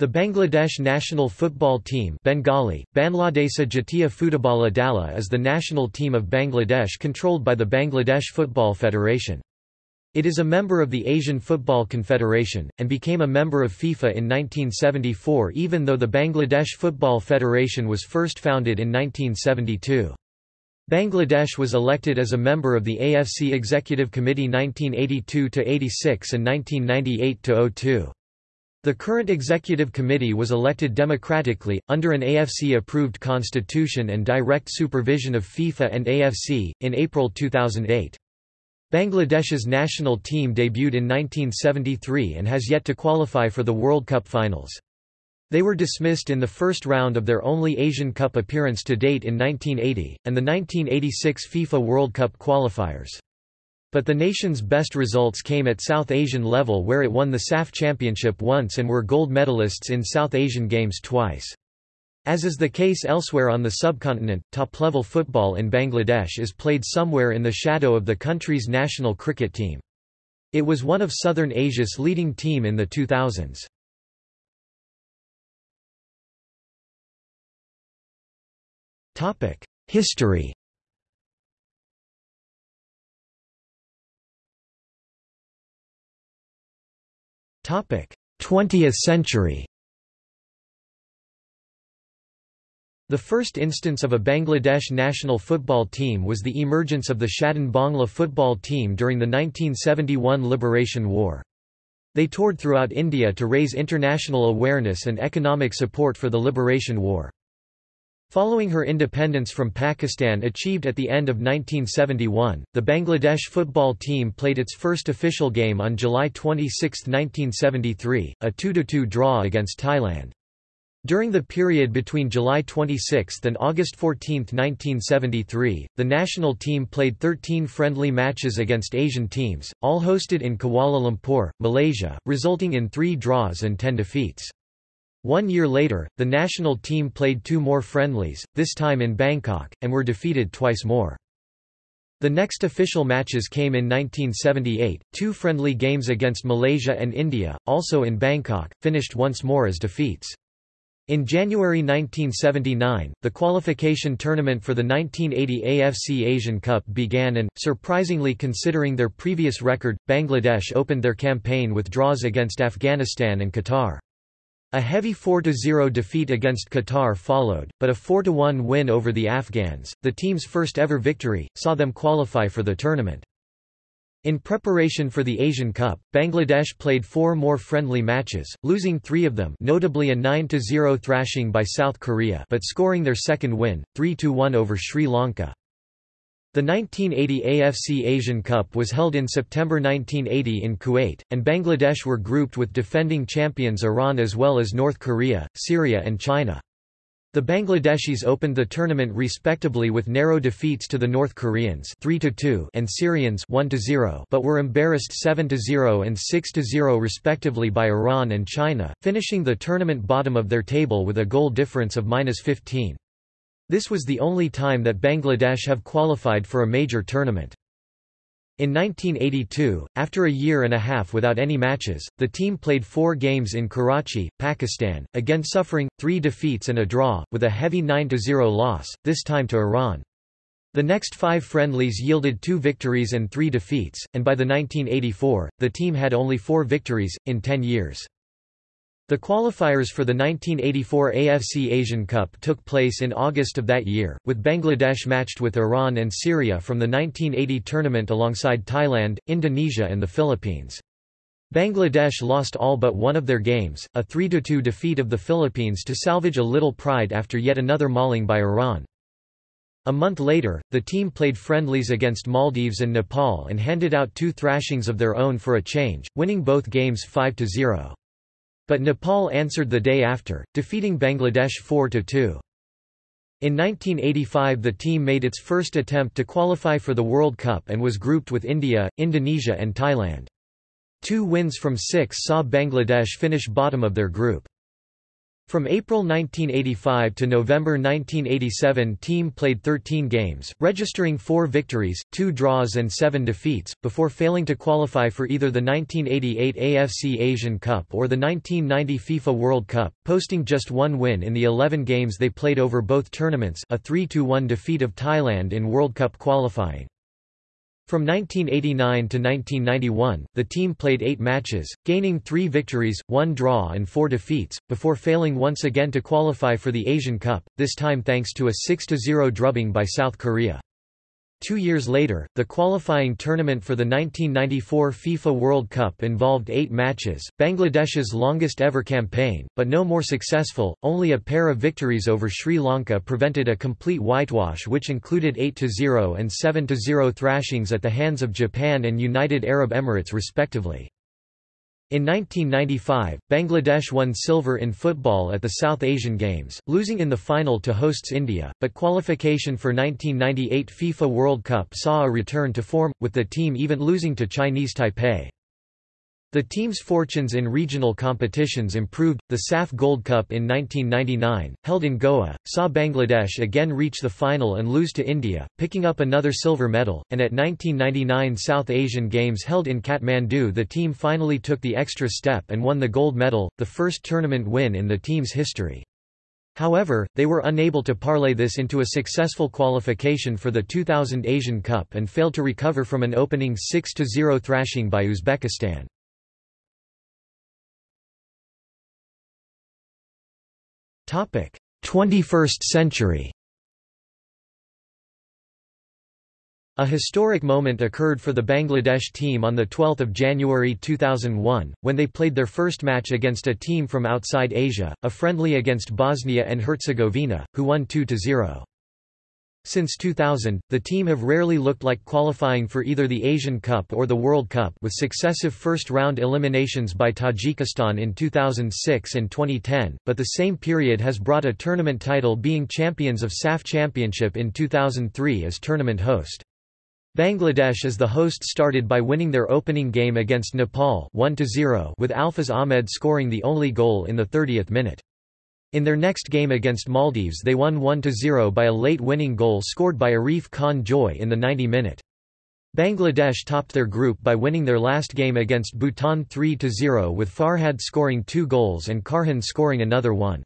The Bangladesh national football team Bengali, Bangladesa Jatiya is the national team of Bangladesh controlled by the Bangladesh Football Federation. It is a member of the Asian Football Confederation, and became a member of FIFA in 1974 even though the Bangladesh Football Federation was first founded in 1972. Bangladesh was elected as a member of the AFC Executive Committee 1982–86 and 1998–02. The current executive committee was elected democratically, under an AFC-approved constitution and direct supervision of FIFA and AFC, in April 2008. Bangladesh's national team debuted in 1973 and has yet to qualify for the World Cup finals. They were dismissed in the first round of their only Asian Cup appearance to date in 1980, and the 1986 FIFA World Cup qualifiers. But the nation's best results came at South Asian level where it won the SAF Championship once and were gold medalists in South Asian Games twice. As is the case elsewhere on the subcontinent, top-level football in Bangladesh is played somewhere in the shadow of the country's national cricket team. It was one of Southern Asia's leading team in the 2000s. History 20th century The first instance of a Bangladesh national football team was the emergence of the Shadhin Bangla football team during the 1971 Liberation War. They toured throughout India to raise international awareness and economic support for the Liberation War. Following her independence from Pakistan achieved at the end of 1971, the Bangladesh football team played its first official game on July 26, 1973, a 2–2 draw against Thailand. During the period between July 26 and August 14, 1973, the national team played 13 friendly matches against Asian teams, all hosted in Kuala Lumpur, Malaysia, resulting in three draws and ten defeats. One year later, the national team played two more friendlies, this time in Bangkok, and were defeated twice more. The next official matches came in 1978, two friendly games against Malaysia and India, also in Bangkok, finished once more as defeats. In January 1979, the qualification tournament for the 1980 AFC Asian Cup began and, surprisingly considering their previous record, Bangladesh opened their campaign with draws against Afghanistan and Qatar. A heavy 4–0 defeat against Qatar followed, but a 4–1 win over the Afghans, the team's first ever victory, saw them qualify for the tournament. In preparation for the Asian Cup, Bangladesh played four more friendly matches, losing three of them notably a 9–0 thrashing by South Korea but scoring their second win, 3–1 over Sri Lanka. The 1980 AFC Asian Cup was held in September 1980 in Kuwait, and Bangladesh were grouped with defending champions Iran as well as North Korea, Syria and China. The Bangladeshis opened the tournament respectably with narrow defeats to the North Koreans 3-2 and Syrians 1 but were embarrassed 7-0 and 6-0 respectively by Iran and China, finishing the tournament bottom of their table with a goal difference of minus 15. This was the only time that Bangladesh have qualified for a major tournament. In 1982, after a year and a half without any matches, the team played four games in Karachi, Pakistan, again suffering, three defeats and a draw, with a heavy 9–0 loss, this time to Iran. The next five friendlies yielded two victories and three defeats, and by the 1984, the team had only four victories, in ten years. The qualifiers for the 1984 AFC Asian Cup took place in August of that year, with Bangladesh matched with Iran and Syria from the 1980 tournament alongside Thailand, Indonesia and the Philippines. Bangladesh lost all but one of their games, a 3–2 defeat of the Philippines to salvage a little pride after yet another mauling by Iran. A month later, the team played friendlies against Maldives and Nepal and handed out two thrashings of their own for a change, winning both games 5–0. But Nepal answered the day after, defeating Bangladesh 4–2. In 1985 the team made its first attempt to qualify for the World Cup and was grouped with India, Indonesia and Thailand. Two wins from six saw Bangladesh finish bottom of their group. From April 1985 to November 1987 team played 13 games, registering 4 victories, 2 draws and 7 defeats, before failing to qualify for either the 1988 AFC Asian Cup or the 1990 FIFA World Cup, posting just one win in the 11 games they played over both tournaments a 3–1 defeat of Thailand in World Cup qualifying. From 1989 to 1991, the team played eight matches, gaining three victories, one draw and four defeats, before failing once again to qualify for the Asian Cup, this time thanks to a 6–0 drubbing by South Korea. Two years later, the qualifying tournament for the 1994 FIFA World Cup involved eight matches, Bangladesh's longest ever campaign, but no more successful, only a pair of victories over Sri Lanka prevented a complete whitewash which included 8–0 and 7–0 thrashings at the hands of Japan and United Arab Emirates respectively. In 1995, Bangladesh won silver in football at the South Asian Games, losing in the final to hosts India, but qualification for 1998 FIFA World Cup saw a return to form, with the team even losing to Chinese Taipei. The team's fortunes in regional competitions improved. The SAF Gold Cup in 1999, held in Goa, saw Bangladesh again reach the final and lose to India, picking up another silver medal, and at 1999 South Asian Games held in Kathmandu the team finally took the extra step and won the gold medal, the first tournament win in the team's history. However, they were unable to parlay this into a successful qualification for the 2000 Asian Cup and failed to recover from an opening 6–0 thrashing by Uzbekistan. 21st century A historic moment occurred for the Bangladesh team on 12 January 2001, when they played their first match against a team from outside Asia, a friendly against Bosnia and Herzegovina, who won 2–0. Since 2000, the team have rarely looked like qualifying for either the Asian Cup or the World Cup with successive first-round eliminations by Tajikistan in 2006 and 2010, but the same period has brought a tournament title being champions of SAF Championship in 2003 as tournament host. Bangladesh as the host started by winning their opening game against Nepal 1 with Alfaz Ahmed scoring the only goal in the 30th minute. In their next game against Maldives they won 1–0 by a late winning goal scored by Arif Khan Joy in the 90-minute. Bangladesh topped their group by winning their last game against Bhutan 3–0 with Farhad scoring two goals and Karhan scoring another one.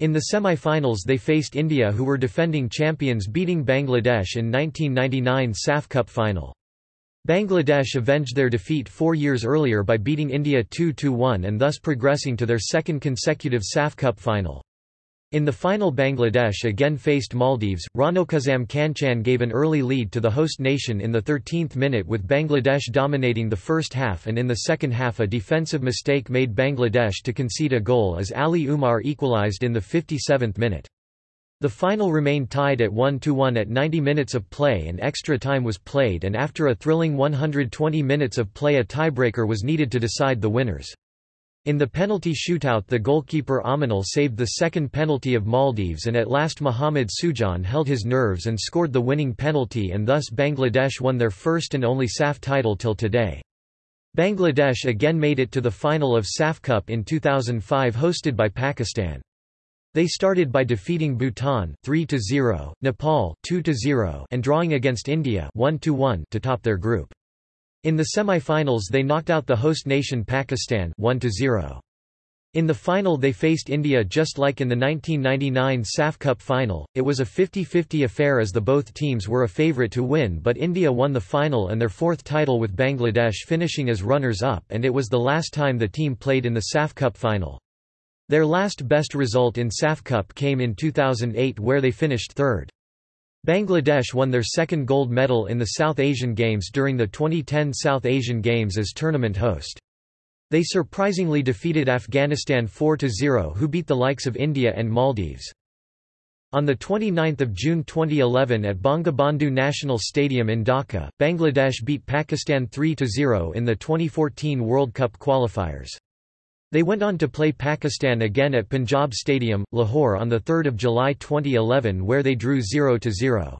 In the semi-finals they faced India who were defending champions beating Bangladesh in 1999 SAF Cup final. Bangladesh avenged their defeat four years earlier by beating India 2–1 and thus progressing to their second consecutive SAF Cup final. In the final Bangladesh again faced Maldives, Rokonuzzaman Kanchan gave an early lead to the host nation in the 13th minute with Bangladesh dominating the first half and in the second half a defensive mistake made Bangladesh to concede a goal as Ali Umar equalised in the 57th minute. The final remained tied at 1–1 at 90 minutes of play and extra time was played and after a thrilling 120 minutes of play a tiebreaker was needed to decide the winners. In the penalty shootout the goalkeeper Aminul saved the second penalty of Maldives and at last Mohammad Sujan held his nerves and scored the winning penalty and thus Bangladesh won their first and only SAF title till today. Bangladesh again made it to the final of SAF Cup in 2005 hosted by Pakistan. They started by defeating Bhutan 3-0, Nepal 2-0 and drawing against India 1-1 to top their group. In the semi-finals they knocked out the host nation Pakistan 1-0. In the final they faced India just like in the 1999 SAF Cup final, it was a 50-50 affair as the both teams were a favourite to win but India won the final and their fourth title with Bangladesh finishing as runners-up and it was the last time the team played in the SAF Cup final. Their last best result in SAF Cup came in 2008 where they finished third. Bangladesh won their second gold medal in the South Asian Games during the 2010 South Asian Games as tournament host. They surprisingly defeated Afghanistan 4–0 who beat the likes of India and Maldives. On 29 June 2011 at Bangabandhu National Stadium in Dhaka, Bangladesh beat Pakistan 3–0 in the 2014 World Cup qualifiers. They went on to play Pakistan again at Punjab Stadium, Lahore on 3 July 2011 where they drew 0–0.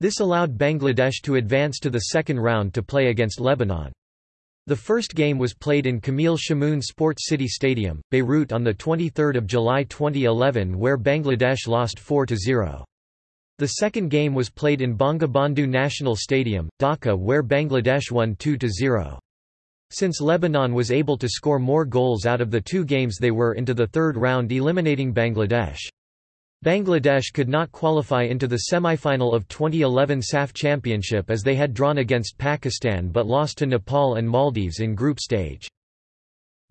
This allowed Bangladesh to advance to the second round to play against Lebanon. The first game was played in Camille Chamoun Sports City Stadium, Beirut on 23 July 2011 where Bangladesh lost 4–0. The second game was played in Bangabandhu National Stadium, Dhaka where Bangladesh won 2–0. Since Lebanon was able to score more goals out of the two games they were into the third round eliminating Bangladesh. Bangladesh could not qualify into the semi-final of 2011 SAF Championship as they had drawn against Pakistan but lost to Nepal and Maldives in group stage.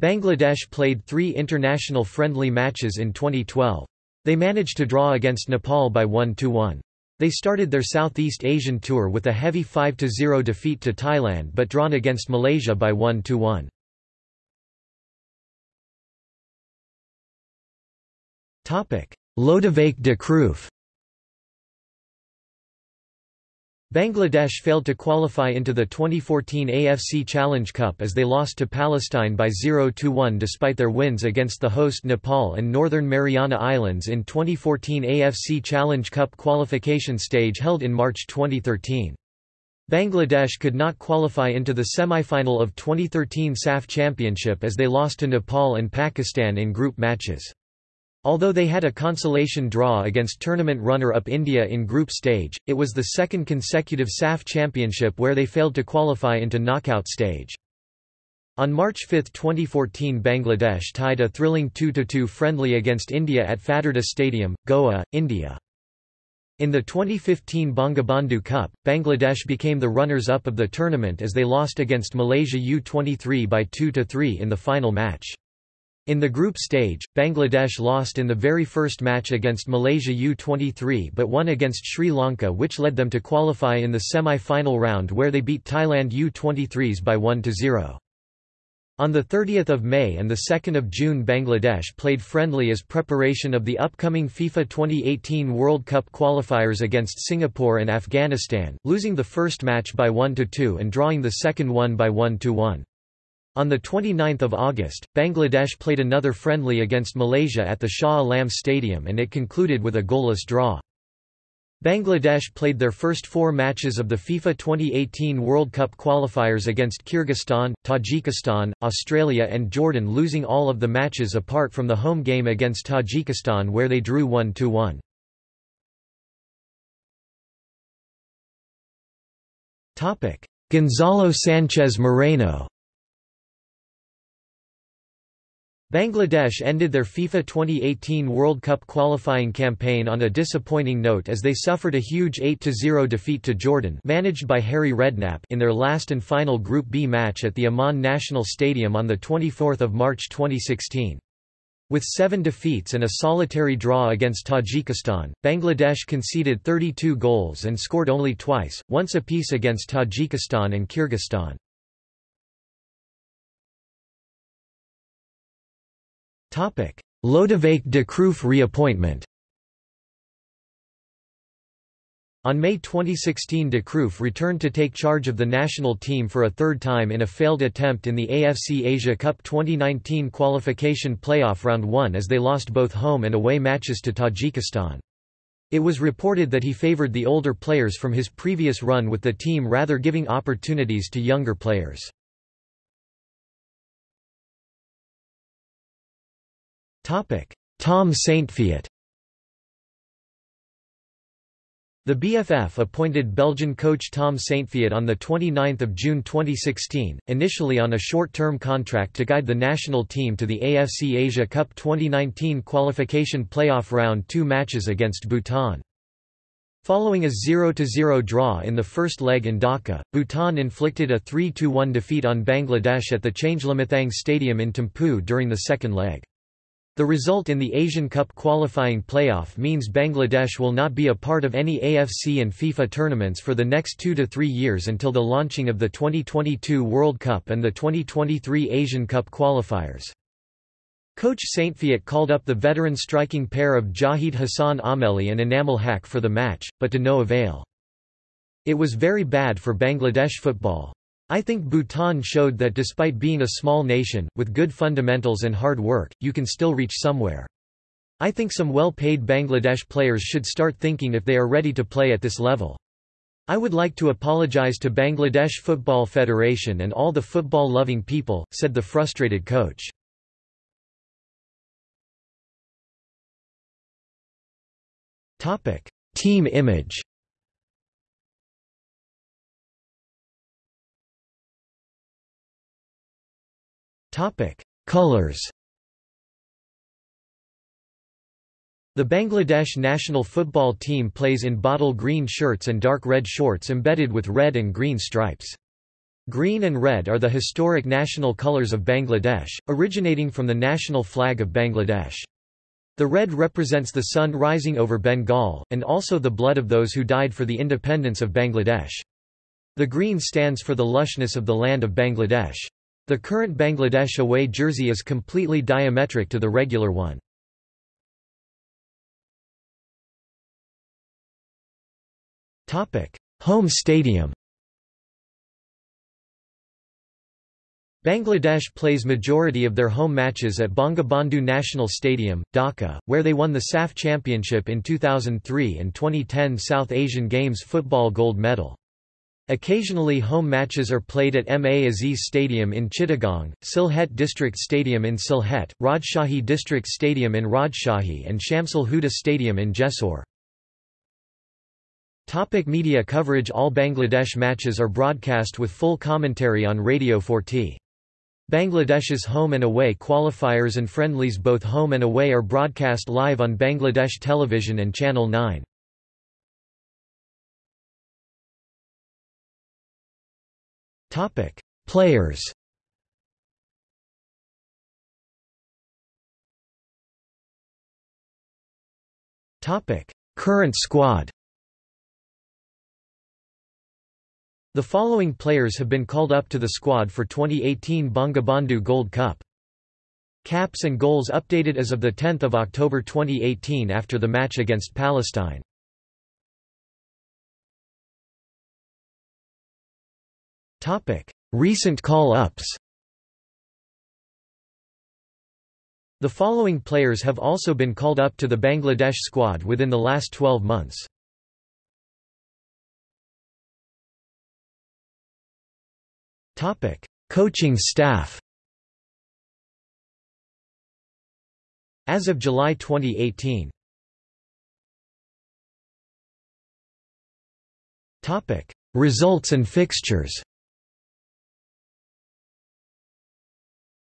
Bangladesh played three international friendly matches in 2012. They managed to draw against Nepal by 1–1. They started their Southeast Asian tour with a heavy 5–0 defeat to Thailand but drawn against Malaysia by 1–1. Lodewijk de Cruyff Bangladesh failed to qualify into the 2014 AFC Challenge Cup as they lost to Palestine by 0–1 despite their wins against the host Nepal and Northern Mariana Islands in 2014 AFC Challenge Cup qualification stage held in March 2013. Bangladesh could not qualify into the semi-final of 2013 SAF Championship as they lost to Nepal and Pakistan in group matches. Although they had a consolation draw against tournament runner-up India in group stage, it was the second consecutive SAF championship where they failed to qualify into knockout stage. On March 5, 2014 Bangladesh tied a thrilling 2–2 friendly against India at Fatorda Stadium, Goa, India. In the 2015 Bangabandhu Cup, Bangladesh became the runners-up of the tournament as they lost against Malaysia U-23 by 2–3 in the final match. In the group stage, Bangladesh lost in the very first match against Malaysia U-23 but won against Sri Lanka which led them to qualify in the semi-final round where they beat Thailand U-23s by 1–0. On 30 May and 2 June Bangladesh played friendly as preparation of the upcoming FIFA 2018 World Cup qualifiers against Singapore and Afghanistan, losing the first match by 1–2 and drawing the second one by 1–1. On 29 August, Bangladesh played another friendly against Malaysia at the Shah Alam Stadium and it concluded with a goalless draw. Bangladesh played their first four matches of the FIFA 2018 World Cup qualifiers against Kyrgyzstan, Tajikistan, Australia and Jordan losing all of the matches apart from the home game against Tajikistan where they drew 1–1. Gonzalo Sanchez Moreno Bangladesh ended their FIFA 2018 World Cup qualifying campaign on a disappointing note as they suffered a huge 8–0 defeat to Jordan managed by Harry Redknapp in their last and final Group B match at the Amman National Stadium on 24 March 2016. With seven defeats and a solitary draw against Tajikistan, Bangladesh conceded 32 goals and scored only twice, once apiece against Tajikistan and Kyrgyzstan. Lodewijk de Cruyff reappointment On May 2016 de Cruyff returned to take charge of the national team for a third time in a failed attempt in the AFC Asia Cup 2019 qualification playoff round 1 as they lost both home and away matches to Tajikistan. It was reported that he favored the older players from his previous run with the team rather giving opportunities to younger players. Tom Saintfiet The BFF appointed Belgian coach Tom Saintfiet on 29 June 2016, initially on a short-term contract to guide the national team to the AFC Asia Cup 2019 qualification playoff round two matches against Bhutan. Following a 0–0 draw in the first leg in Dhaka, Bhutan inflicted a 3–1 defeat on Bangladesh at the Changlimithang Stadium in Thimphu during the second leg. The result in the Asian Cup qualifying playoff means Bangladesh will not be a part of any AFC and FIFA tournaments for the next two to three years until the launching of the 2022 World Cup and the 2023 Asian Cup qualifiers. Coach Saintfiet called up the veteran striking pair of Jahid Hassan Ameli and Enamul Haque for the match, but to no avail. It was very bad for Bangladesh football. I think Bhutan showed that despite being a small nation, with good fundamentals and hard work, you can still reach somewhere. I think some well-paid Bangladesh players should start thinking if they are ready to play at this level. I would like to apologize to Bangladesh Football Federation and all the football-loving people, said the frustrated coach. Team image Colors The Bangladesh national football team plays in bottle green shirts and dark red shorts embedded with red and green stripes. Green and red are the historic national colours of Bangladesh, originating from the national flag of Bangladesh. The red represents the sun rising over Bengal, and also the blood of those who died for the independence of Bangladesh. The green stands for the lushness of the land of Bangladesh. The current Bangladesh away jersey is completely diametric to the regular one. Home stadium Bangladesh plays majority of their home matches at Bangabandhu National Stadium, Dhaka, where they won the SAF Championship in 2003 and 2010 South Asian Games football gold medal. Occasionally home matches are played at Ma Aziz Stadium in Chittagong, Sylhet District Stadium in Sylhet, Rajshahi District Stadium in Rajshahi and Shamsul Huda Stadium in Jessore. Topic media coverage All Bangladesh matches are broadcast with full commentary on Radio Foorti. Bangladesh's home and away qualifiers and friendlies both home and away are broadcast live on Bangladesh Television and Channel 9. Topic: Players. Topic: Current squad. The following players have been called up to the squad for 2018 Bangabandhu Gold Cup. Caps and goals updated as of 10 October 2018 after the match against Palestine. Recent call-ups. The following players have also been called up to the Bangladesh squad within the last 12 months. Coaching staff. As of July 2018 Results and fixtures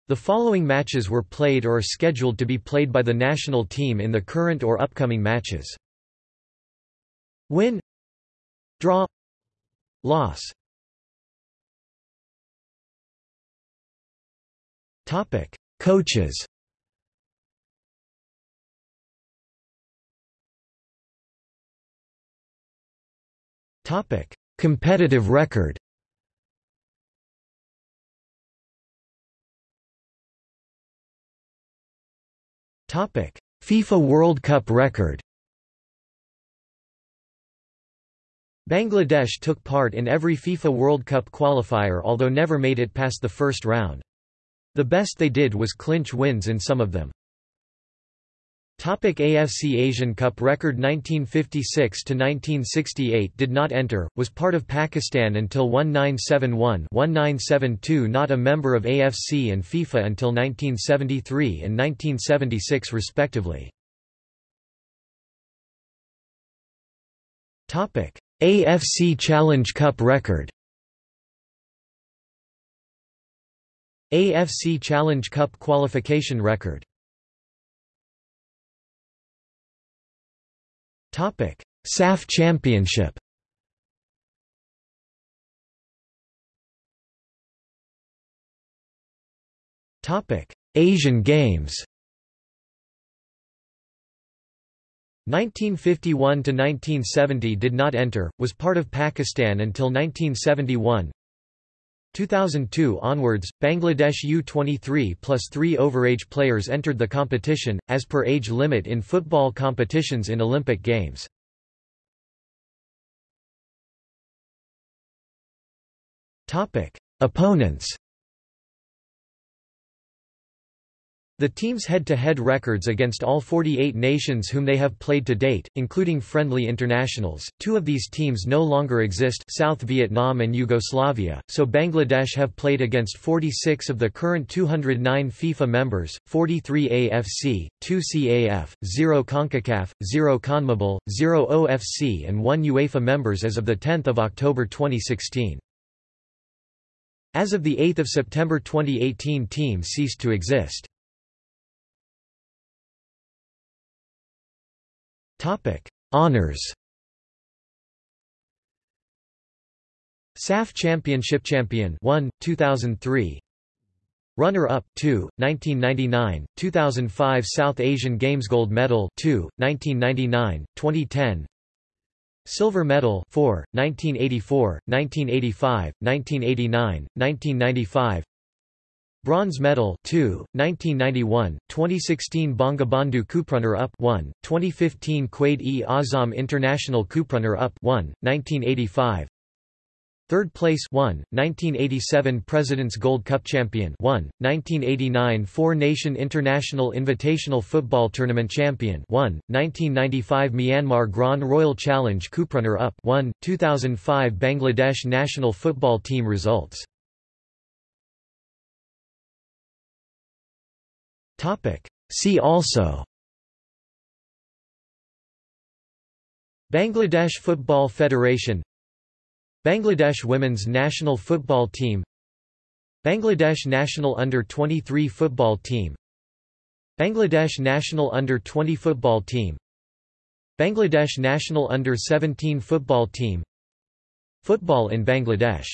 The following matches were played or are scheduled to be played by the national team in the current or upcoming matches. Win Draw Loss Topic: Coaches. Topic: Competitive record. FIFA World Cup record. Bangladesh took part in every FIFA World Cup qualifier although never made it past the first round. The best they did was clinch wins in some of them. Topic AFC Asian Cup record 1956 to 1968 did not enter, was part of Pakistan until 1971-1972 not a member of AFC and FIFA until 1973 and 1976 respectively. AFC Challenge Cup record AFC Challenge Cup qualification record SAF Championship. Asian Games. 1951 to 1970 did not enter, was part of Pakistan until 1971. 2002 onwards, Bangladesh U23 plus three overage players entered the competition, as per age limit in football competitions in Olympic Games. Opponents The team's head-to-head -head records against all 48 nations whom they have played to date, including friendly internationals, two of these teams no longer exist South Vietnam and Yugoslavia, so Bangladesh have played against 46 of the current 209 FIFA members, 43 AFC, 2 CAF, 0 CONCACAF, 0 CONMEBOL, 0 OFC and 1 UEFA members as of 10 October 2016. As of 8 September 2018 team ceased to exist. Honors. SAF Championship Champion 1 2003 Runner up 2 1999 2005 South Asian Games Gold Medal 2 1999 2010 Silver Medal 4 1984 1985 1989 1995 Bronze medal 2, 1991, 2016 Bangabandhu Cuprunner-up 1, 2015 Quaid-e-Azam International Cuprunner-up 1, 1985 Third place 1, 1987 President's Gold Cup Champion 1, 1989 Four Nation International Invitational Football Tournament Champion 1, 1995 Myanmar Grand Royal Challenge Cuprunner-up 1, 2005 Bangladesh National Football Team results See also. Bangladesh Football Federation. Bangladesh women's national football team. Bangladesh national under-23 football team. Bangladesh national under-20 football team. Bangladesh national under-17 football team. Football in Bangladesh